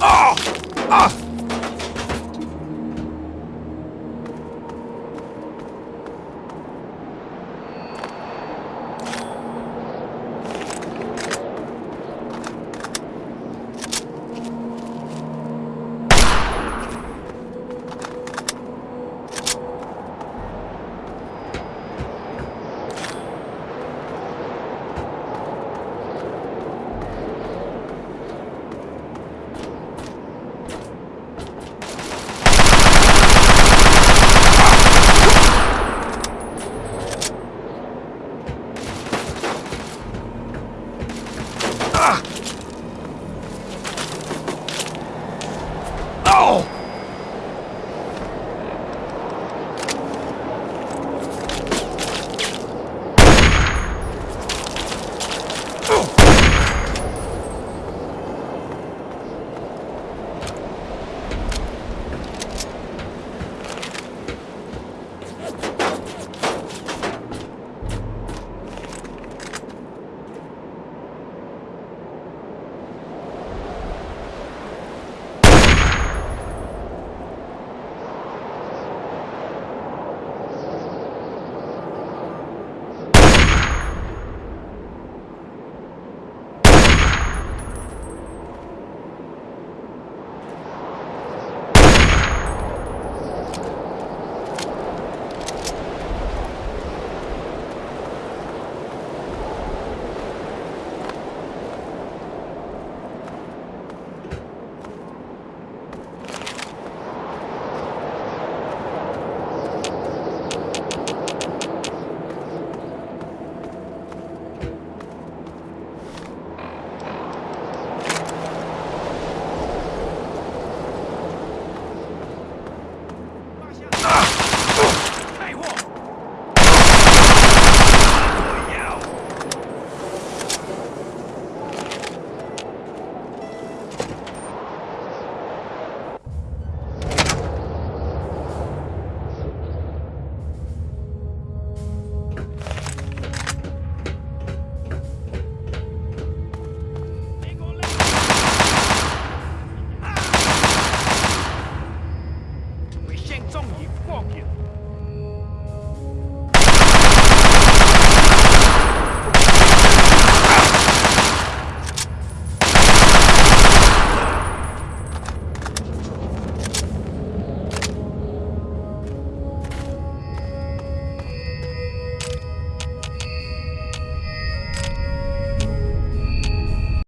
Oh! Ah!